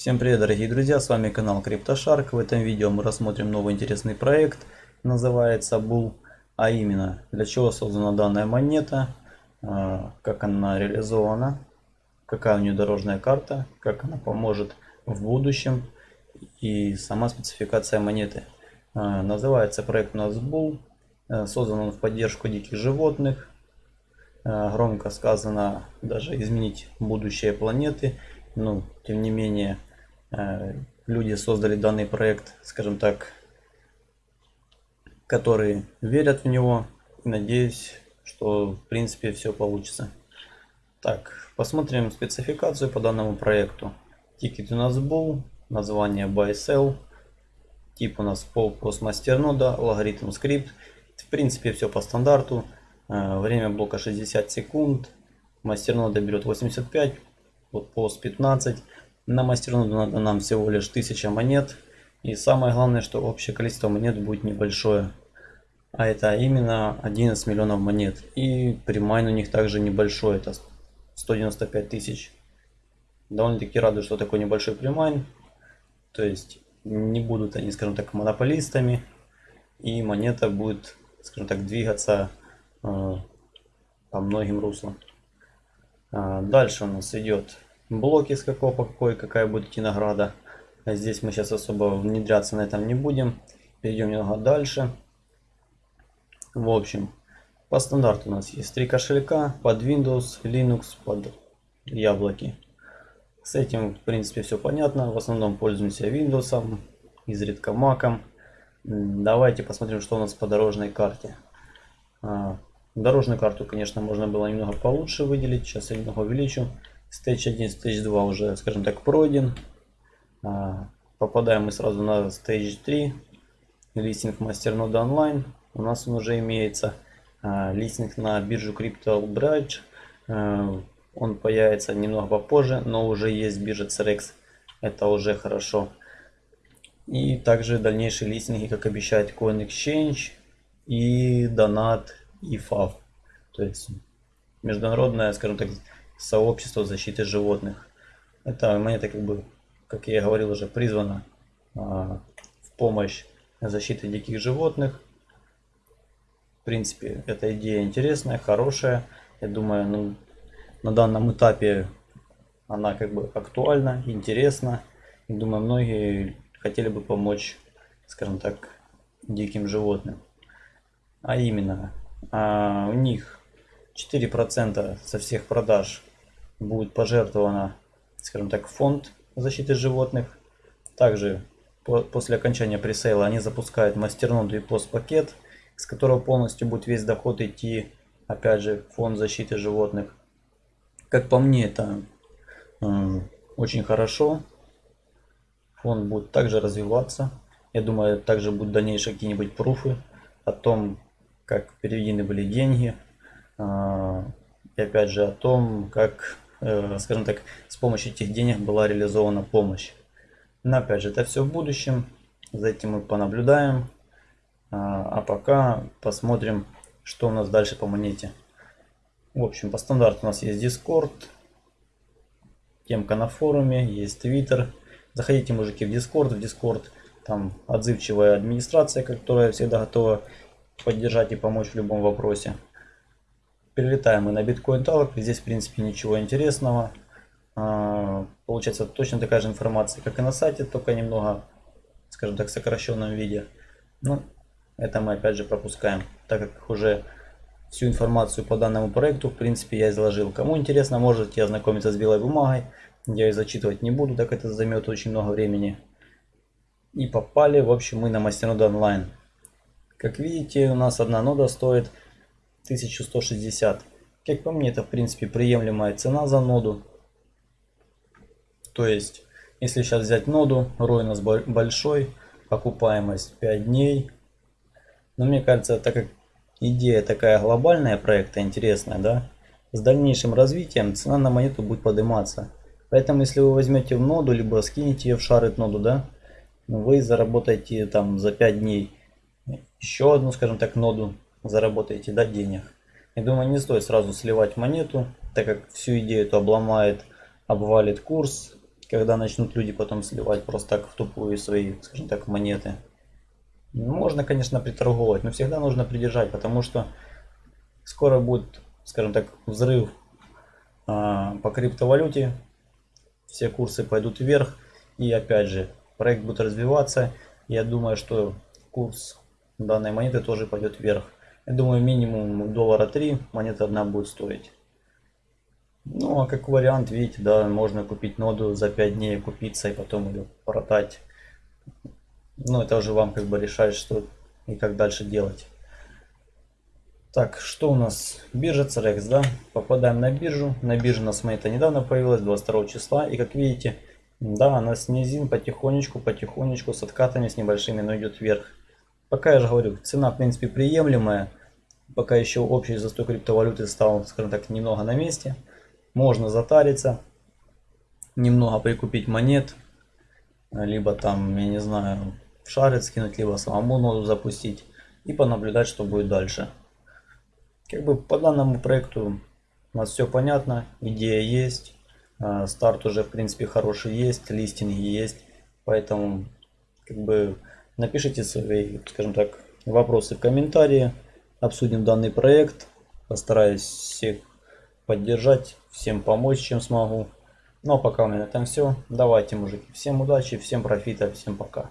Всем привет дорогие друзья, с вами канал CryptoShark. В этом видео мы рассмотрим новый интересный проект, называется Bull. А именно, для чего создана данная монета, а, как она реализована, какая у нее дорожная карта, как она поможет в будущем и сама спецификация монеты. А, называется проект у нас Bull, а, создан он в поддержку диких животных. Громко сказано даже изменить будущее планеты ну, тем не менее, э, люди создали данный проект, скажем так, которые верят в него. И надеюсь, что в принципе все получится. Так, посмотрим спецификацию по данному проекту. Тикер у нас был, название buy sell, тип у нас PoW PoS мастернода, алгоритм Scrypt. В принципе все по стандарту. Э, время блока 60 секунд. Мастернода берет 85, вот пост 15. На мастерноду надо нам всего лишь 1000 монет. И самое главное, что общее количество монет будет небольшое. А это именно 11 миллионов монет. И примайн у них также небольшой, это 195 тысяч. Довольно-таки радует, что такой небольшой примайн. То есть не будут они, скажем так, монополистами. И монета будет, скажем так, двигаться э, по многим руслам. А, дальше у нас идет блоки с какого по какой, какая будет идти награда. А здесь мы сейчас особо внедряться на этом не будем. Перейдем немного дальше. В общем, по стандарту у нас есть три кошелька под Windows, Linux, под яблоки. С этим, в принципе, все понятно. В основном пользуемся Windows, изредка Mac. Давайте посмотрим, что у нас по дорожной карте. А, Дорожную карту, конечно, можно было немного получше выделить. Сейчас я немного увеличу. Stage 1, Stage 2 уже, скажем так, пройден. А, попадаем мы сразу на Stage 3. Листинг мастернода онлайн. У нас он уже имеется. А, листинг на биржу Crypto Bridge. А, он появится немного попозже, но уже есть биржа CRX. Это уже хорошо. И также дальнейшие листинги, как обещает Coin Exchange и Donat и ФАВ. То есть международное, скажем так, сообщество защиты животных. Эта монета, как бы, как я говорил уже, призвана а, в помощь защиты диких животных. В принципе, эта идея интересная, хорошая. Я думаю, ну, на данном этапе она как бы актуальна, интересна. И думаю, многие хотели бы помочь, скажем так, диким животным. А именно, а, у них 4% со всех продаж будет пожертвовано, скажем так, фонд защиты животных. Также по, после окончания пресейла они запускают мастерноду и постпакет, с которого полностью будет весь доход идти, опять же, фонд защиты животных. Как по мне, это э, очень хорошо. Фонд будет также развиваться. Я думаю, также будут дальнейшие какие-нибудь пруфы о том, как переведены были деньги. А, и опять же о том, как, э, скажем так, с помощью этих денег была реализована помощь. Но опять же, это все в будущем. За этим мы понаблюдаем. А, а пока посмотрим, что у нас дальше по монете. В общем, по стандарту у нас есть Discord, темка на форуме, есть Twitter. Заходите, мужики, в Discord. В Discord там отзывчивая администрация, которая всегда готова поддержать и помочь в любом вопросе. Перелетаем мы на Bitcoin Talk. Здесь, в принципе, ничего интересного. А, получается точно такая же информация, как и на сайте, только немного, скажем так, в сокращенном виде. Ну, это мы опять же пропускаем, так как уже всю информацию по данному проекту, в принципе, я изложил. Кому интересно, можете ознакомиться с белой бумагой. Я ее зачитывать не буду, так это займет очень много времени. И попали, в общем, мы на мастерноду онлайн. Как видите, у нас одна нода стоит 1160. Как по мне, это в принципе приемлемая цена за ноду. То есть, если сейчас взять ноду, рой у нас большой, окупаемость 5 дней. Но мне кажется, так как идея такая глобальная проекта, интересная, да, с дальнейшим развитием цена на монету будет подниматься. Поэтому, если вы возьмете в ноду, либо скинете ее в шарит ноду, да, вы заработаете там за 5 дней еще одну, скажем так, ноду заработаете да, денег. Я думаю, не стоит сразу сливать монету, так как всю идею это обломает, обвалит курс когда начнут люди потом сливать просто так в тупую свои, скажем так, монеты. Ну, можно, конечно, приторговать, но всегда нужно придержать, потому что скоро будет, скажем так, взрыв а, по криптовалюте, все курсы пойдут вверх, и опять же, проект будет развиваться, я думаю, что курс данной монеты тоже пойдет вверх. Я думаю, минимум доллара 3 монета одна будет стоить. Ну, а как вариант, видите, да, можно купить ноду за 5 дней, купиться и потом ее продать. Ну, это уже вам как бы решать, что и как дальше делать. Так, что у нас? Биржа CRX, да? Попадаем на биржу. На бирже у нас монета недавно появилась, 22 числа. И как видите, да, она снизин потихонечку, потихонечку, с откатами, с небольшими, но идет вверх. Пока я же говорю, цена в принципе приемлемая. Пока еще общий застой криптовалюты стал, скажем так, немного на месте. Можно затариться, немного прикупить монет. Либо там, я не знаю, шарит скинуть, либо самому ноду запустить. И понаблюдать, что будет дальше. Как бы по данному проекту у нас все понятно, идея есть, а, старт уже в принципе хороший есть, листинги есть, поэтому как бы напишите свои, скажем так, вопросы в комментарии, обсудим данный проект, постараюсь всех поддержать, всем помочь, чем смогу. Ну а пока у меня на этом все. Давайте, мужики, всем удачи, всем профита, всем пока.